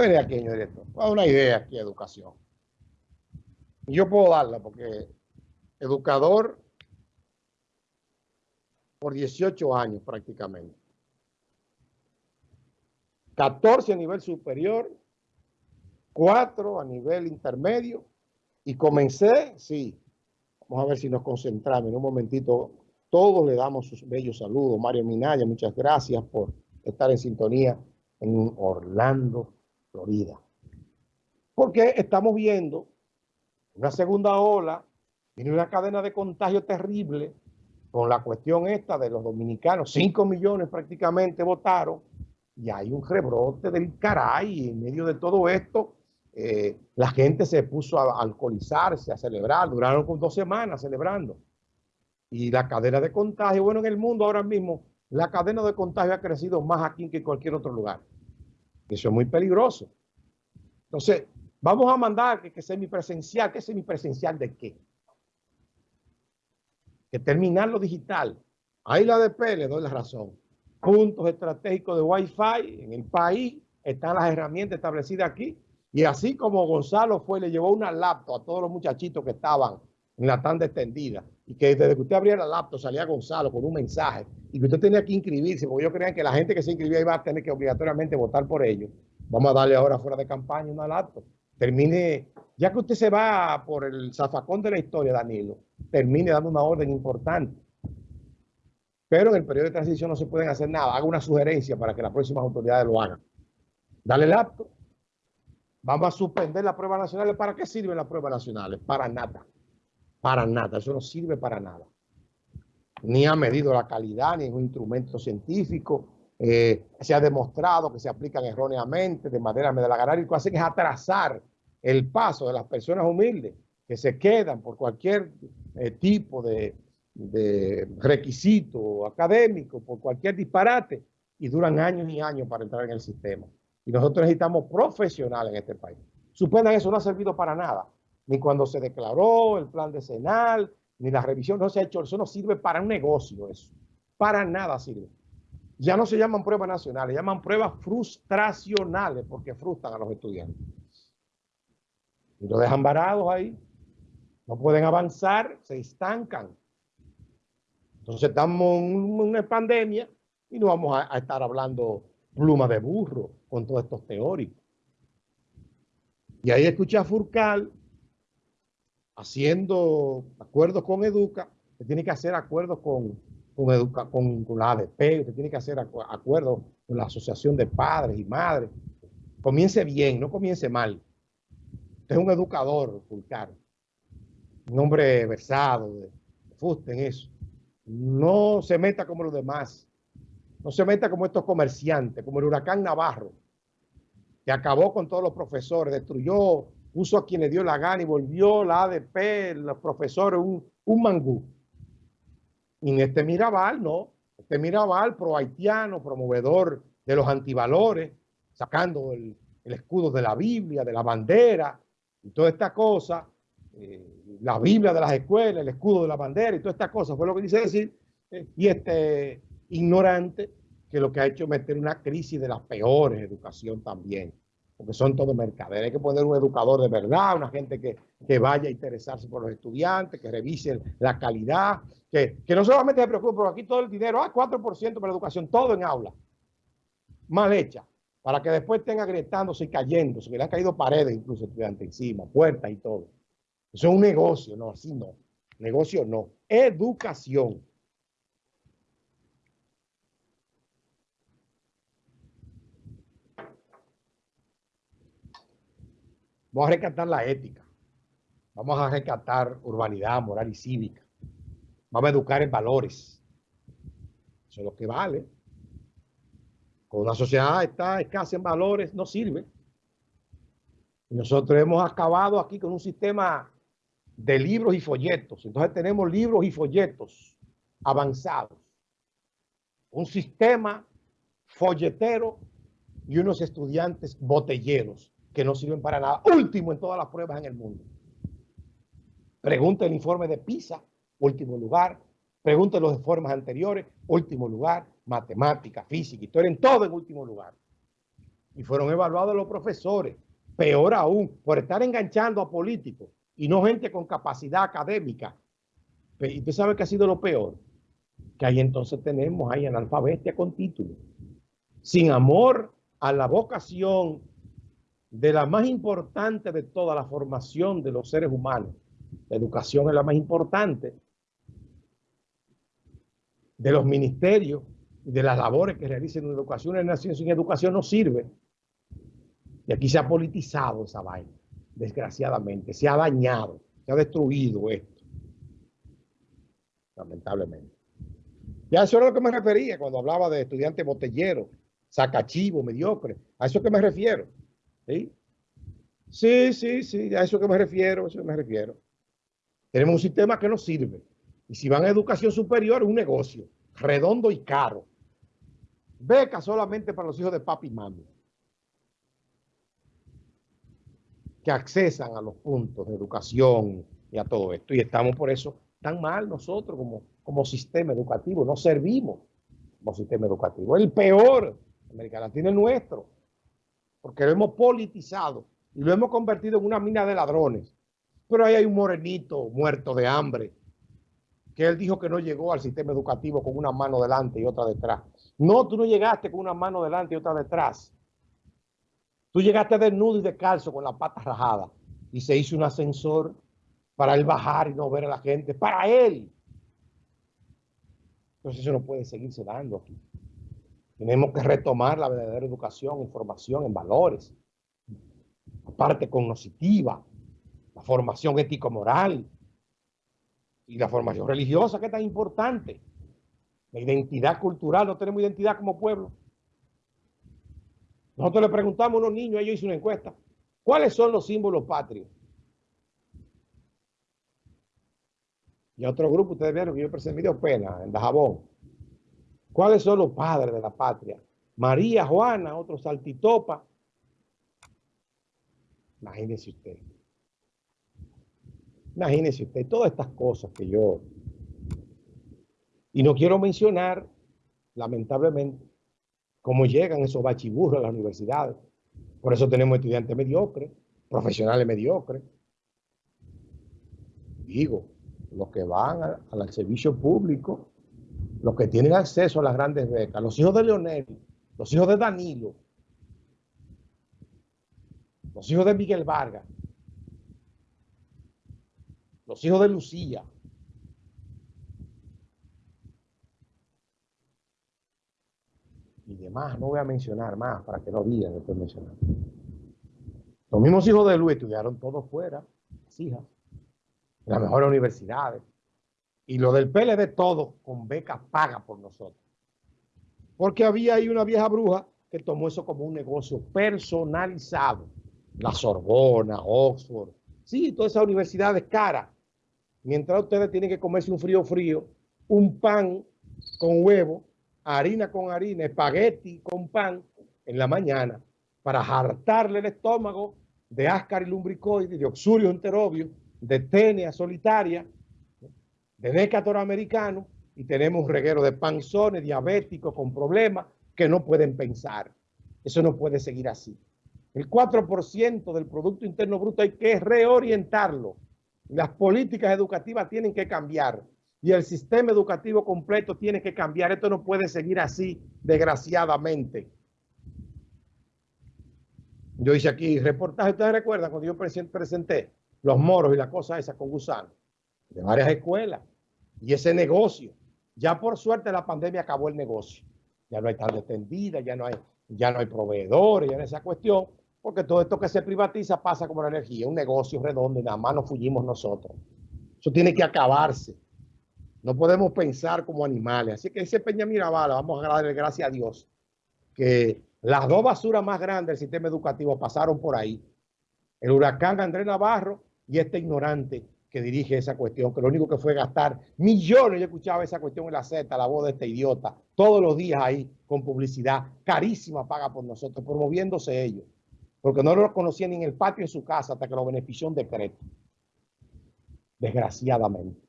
venir aquí, señor director. una idea aquí, educación. Y yo puedo darla porque educador por 18 años prácticamente. 14 a nivel superior, 4 a nivel intermedio y comencé, sí, vamos a ver si nos concentramos en un momentito. Todos le damos sus bellos saludos. Mario Minaya, muchas gracias por estar en sintonía en Orlando, Florida. Porque estamos viendo una segunda ola, tiene una cadena de contagio terrible con la cuestión esta de los dominicanos. 5 millones prácticamente votaron y hay un rebrote del caray en medio de todo esto. Eh, la gente se puso a alcoholizarse, a celebrar, duraron dos semanas celebrando. Y la cadena de contagio, bueno, en el mundo ahora mismo, la cadena de contagio ha crecido más aquí que en cualquier otro lugar. Eso es muy peligroso. Entonces, vamos a mandar que, que semipresencial. ¿Qué semipresencial de qué? Que terminar lo digital. Ahí la ADP le doy la razón. Puntos estratégicos de Wi-Fi en el país. Están las herramientas establecidas aquí. Y así como Gonzalo fue, le llevó una laptop a todos los muchachitos que estaban en la tanda extendida y que desde que usted abría la laptop salía Gonzalo con un mensaje y que usted tenía que inscribirse, porque yo creía que la gente que se inscribía iba a tener que obligatoriamente votar por ellos. Vamos a darle ahora fuera de campaña una laptop. Termine, ya que usted se va por el zafacón de la historia, Danilo, termine dando una orden importante. Pero en el periodo de transición no se pueden hacer nada. Haga una sugerencia para que las próximas autoridades lo hagan. Dale laptop. Vamos a suspender las pruebas nacionales. ¿Para qué sirven las pruebas nacionales? Para nada. Para nada, eso no sirve para nada. Ni ha medido la calidad, ni es un instrumento científico. Eh, se ha demostrado que se aplican erróneamente de manera medalagar y lo que hacen es atrasar el paso de las personas humildes que se quedan por cualquier eh, tipo de, de requisito académico, por cualquier disparate, y duran años y años para entrar en el sistema. Y nosotros necesitamos profesionales en este país. Suspendan eso, no ha servido para nada ni cuando se declaró el plan decenal, ni la revisión, no se ha hecho, eso no sirve para un negocio eso, para nada sirve. Ya no se llaman pruebas nacionales, llaman pruebas frustracionales porque frustran a los estudiantes. Y lo dejan varados ahí, no pueden avanzar, se estancan. Entonces estamos en una pandemia y no vamos a, a estar hablando pluma de burro con todos estos teóricos. Y ahí escuché a Furcal haciendo acuerdos con Educa, usted tiene que hacer acuerdos con, con, Educa, con, la ADP, usted tiene que hacer acuerdos con la Asociación de Padres y Madres. Comience bien, no comience mal. Usted es un educador, Fulcar. Un hombre versado, de, fuste en eso. No se meta como los demás. No se meta como estos comerciantes, como el huracán Navarro, que acabó con todos los profesores, destruyó puso a quien le dio la gana y volvió la ADP, los profesores, un, un mangú. Y en este Mirabal, no. Este Mirabal pro-haitiano, promovedor de los antivalores, sacando el, escudo de la Biblia, de la bandera y toda esta cosa, eh, la Biblia de las escuelas, el escudo de la bandera y toda esta cosa, fue lo que dice decir, eh, y este ignorante que lo que ha hecho es meter una crisis de las peores educación también porque son todos mercaderes. Hay que poner un educador de verdad, una gente que, vaya a interesarse por los estudiantes, que revise la calidad, que, no solamente se preocupe, pero aquí todo el dinero, ah, 4% para la educación, todo en aula, mal hecha, para que después estén agrietándose y cayéndose, que le han caído paredes incluso estudiantes encima, puertas y todo. Eso es un negocio, no, así no. Negocio no. Educación. Vamos a rescatar la ética. Vamos a rescatar urbanidad, moral y cívica. Vamos a educar en valores. Eso es lo que vale. Cuando una sociedad está escasa en valores, no sirve. nosotros hemos acabado aquí con un sistema de libros y folletos. Entonces tenemos libros y folletos avanzados. Un sistema folletero y unos estudiantes botelleros que no sirven para nada. Último en todas las pruebas en el mundo. Pregunta el informe de PISA, último lugar. Pregunta los informes anteriores, último lugar. Matemática, física, historia, en todo en último lugar. y fueron evaluados los profesores. Peor aún, por estar enganchando a políticos y no gente con capacidad académica. Y usted sabe que ha sido lo peor, que ahí entonces tenemos ahí analfabetia con título, sin amor a la vocación de la más importante de toda la formación de los seres humanos. La educación es la más importante de los ministerios de las labores que realicen en educación. en nación sin educación no sirve. Y aquí se ha politizado esa vaina, desgraciadamente. Se ha dañado, se ha destruido esto. Lamentablemente. Ya eso era lo que me refería cuando hablaba de estudiantes botelleros, sacachivo, mediocre. A eso que me refiero. ¿Sí? Sí, sí, sí, a eso que me refiero, a eso que me refiero. Tenemos un sistema que no sirve. Y si van a educación superior, un negocio redondo y caro. Beca solamente para los hijos de papi y mami. Que accesan a los puntos de educación y a todo esto. Y estamos por eso tan mal nosotros como, como sistema educativo. No servimos como sistema educativo. El peor América Latina es nuestro. Porque lo hemos politizado y lo hemos convertido en una mina de ladrones. Pero ahí hay un morenito muerto de hambre que él dijo que no llegó al sistema educativo con una mano delante y otra detrás. No, tú no llegaste con una mano delante y otra detrás. Tú llegaste desnudo y descalzo con la pata rajada y se hizo un ascensor para él bajar y no ver a la gente, para él. Entonces eso no puede seguirse dando aquí. Tenemos que retomar la verdadera educación, información en valores, la parte cognitiva, la formación ético-moral, y la formación religiosa, que es tan importante. La identidad cultural, no tenemos identidad como pueblo. Nosotros le preguntamos a unos niños, ellos hizo una encuesta, ¿cuáles son los símbolos patrios? Y otro grupo, ustedes vieron que yo presenté video pena en Dajabón. ¿Cuáles son los padres de la patria? María, Juana, otro Saltitopa. Imagínense usted. Imagínese usted todas estas cosas que yo... Y no quiero mencionar, lamentablemente, cómo llegan esos bachiburros a las universidades. Por eso tenemos estudiantes mediocres, profesionales mediocres. Digo, los que van al servicio público, los que tienen acceso a las grandes becas, los hijos de Leonel, los hijos de Danilo, los hijos de Miguel Vargas, los hijos de Lucía. Y demás, no voy a mencionar más para que no digan estoy mencionando. Los mismos hijos de Luis estudiaron todos fuera, las hijas, en las mejores universidades. Y lo del PLD todo con beca paga por nosotros. Porque había ahí una vieja bruja que tomó eso como un negocio personalizado. La Sorbona, Oxford, sí, todas esas universidades caras mientras ustedes tienen que comerse un frío frío, un pan con huevo, harina con harina, espagueti con pan en la mañana para hartarle el estómago de áscar y lumbricoide, de oxurio enterobio, de tenia solitaria, de decator americano, y tenemos un reguero de panzones diabéticos con problemas que no pueden pensar. Eso no puede seguir así. El 4% del Producto Interno Bruto hay que reorientarlo las políticas educativas tienen que cambiar y el sistema educativo completo tiene que cambiar. Esto no puede seguir así, desgraciadamente. Yo hice aquí reportaje, ustedes recuerdan cuando yo presenté los moros y la cosa esa con gusano de varias escuelas y ese negocio. Ya por suerte la pandemia acabó el negocio. Ya no hay tarde extendida, ya no hay, ya no hay proveedores, ya no hay esa cuestión porque todo esto que se privatiza pasa como la energía, un negocio redondo y nada más nos fuimos nosotros. Eso tiene que acabarse. No podemos pensar como animales. Así que ese Peña Mirabal, vamos a darle gracias a Dios, que las dos basuras más grandes del sistema educativo pasaron por ahí. El huracán Andrés Navarro y este ignorante que dirige esa cuestión, que lo único que fue gastar millones, yo escuchaba esa cuestión en la Z, la voz de este idiota, todos los días ahí con publicidad carísima paga por nosotros, promoviéndose ellos porque no lo conocía ni en el patio de su casa hasta que lo benefició un decreto. Desgraciadamente.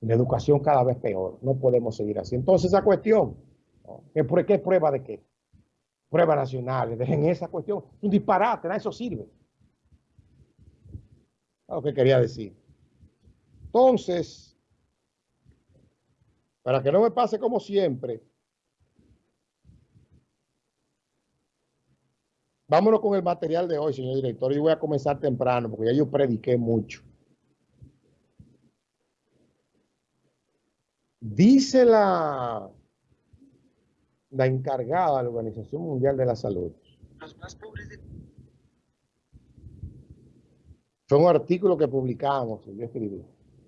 La educación cada vez peor. No podemos seguir así. Entonces esa cuestión, ¿qué, ¿qué prueba de qué? pruebas nacionales, dejen esa cuestión, un disparate, nada eso sirve. Lo que quería decir. Entonces, para que no me pase como siempre, vámonos con el material de hoy, señor director. Yo voy a comenzar temprano porque ya yo prediqué mucho. Dice la, la encargada de la Organización Mundial de la Salud. Los más pobres de... Fue un artículo que publicamos, yo escribí.